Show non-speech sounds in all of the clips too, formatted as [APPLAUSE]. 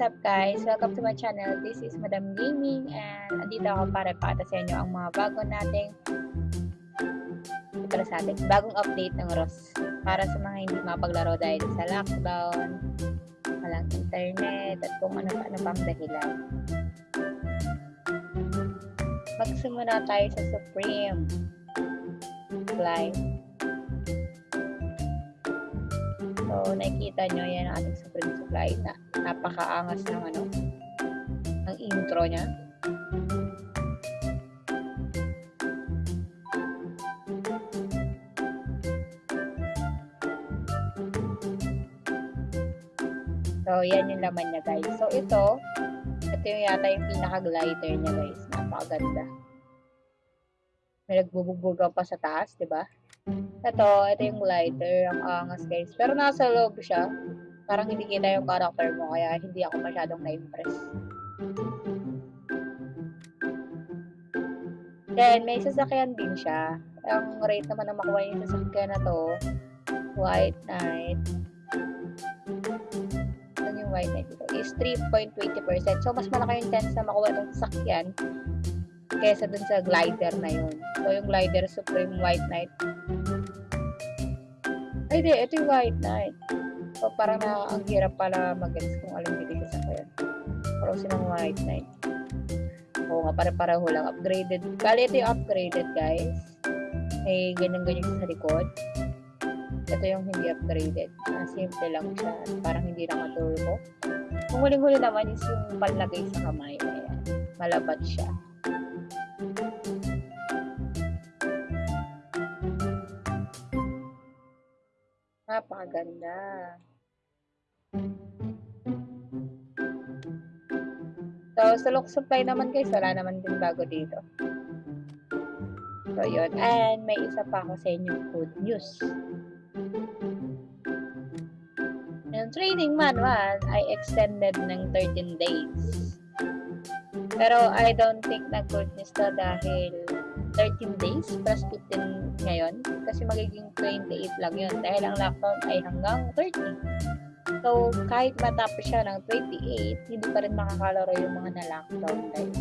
up guys? Welcome to my channel. This is Madam Gaming and andito ako para ipakita sa inyo ang mga bago nating para sa atin, bagong update ng ROS para sa mga hindi mapaglaro dahil sa lockdown, walang internet at kung ano pa ano pang dahilan. Magsimula tayo sa Supreme Live. So, nakikita nyo, yan ang ating Supreme Supply na napakaangas ng ano, ng intro niya. So, yan yung laman niya, guys. So, ito, ito yung yata yung pinaka-glider niya, guys. Napakaganda. May nagbubugbugaw pa sa taas, di ba? Ito, ito yung glider. Ang angas, guys. Pero nasa loob siya. Parang hindi kita yung character mo, kaya hindi ako masyadong na-impress. Then, may sasakyan din siya. Ang rate naman na makuha yung sasakyan na to, White Knight. Ano yung White Knight dito? Is 3.20%. So, mas malaki yung chance na makuha itong sasakyan kesa dun sa glider na yun. So, yung glider Supreme White Knight. Ay, di. Ito yung White Knight. So, parang na ang hirap pala mag-gets kung alin dito sa sasakyan. Pero silang White Knight. Oo nga, pare-pareho lang. Upgraded. Bali, ito yung upgraded, guys. May ganyan-ganyan sa likod. Ito yung hindi upgraded. Na simple lang siya. Parang hindi naka-turbo. Kung huling-huli naman is yung palagay sa kamay. Ayan. Malabat siya. Napakaganda. So, sa look supply naman guys, wala naman din bago dito. So, yun. And may isa pa ako sa inyo good news. Yung training manual ay extended ng 13 days. Pero I don't think na good news to dahil 13 days plus 15 ngayon kasi magiging 28 lang yun dahil ang lockdown ay hanggang 30. So, kahit matapos siya ng 28, hindi pa rin makakalaro yung mga na-lockdown, guys.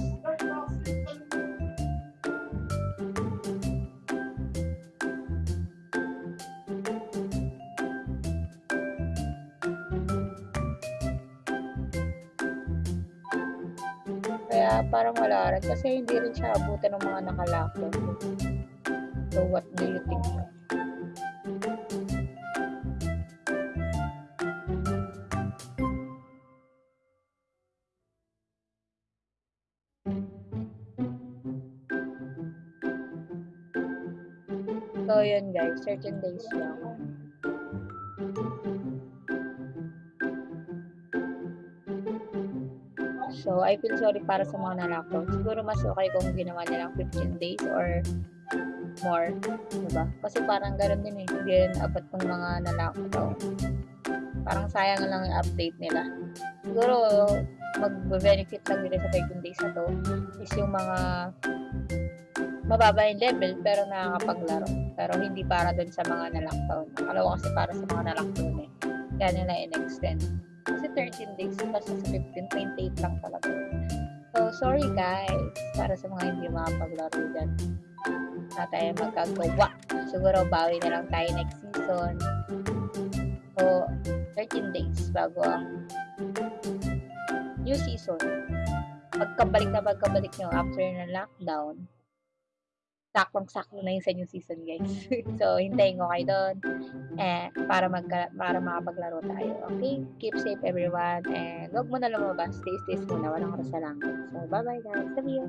Kaya parang wala rin kasi hindi rin siya abutan ng mga naka-lockdown. So, what do you think? So, yun guys. Certain days lang. So, I feel sorry para sa mga na-lockdown. Siguro mas okay kung ginawa nilang 15 days or more. Diba? Kasi parang gano'n din eh. Hindi rin abot ng mga na-lockdown. Parang sayang lang yung update nila. Siguro, mag-benefit lang nila sa 13 days na to is yung mga mababa yung level pero nakakapaglaro. Pero hindi para dun sa mga na-lockdown. Akala kasi para sa mga na-lockdown eh. Kaya nila in-extend. Kasi 13 days plus sa 15, 28 lang talaga. So, sorry guys. Para sa mga hindi makapaglaro dyan. Na tayo magkagawa. Siguro bawi na lang tayo next season. So, 13 days bago ang new season. Pagkabalik na pagkabalik nyo after ng lockdown, saktong-sakto na yung sa new season, guys. [LAUGHS] so, hintayin ko kayo doon eh, para, mag para makapaglaro tayo. Okay? Keep safe, everyone. And wag mo na lumabas. Stay, stay muna. Walang oras sa langit. So, bye-bye, guys. See you.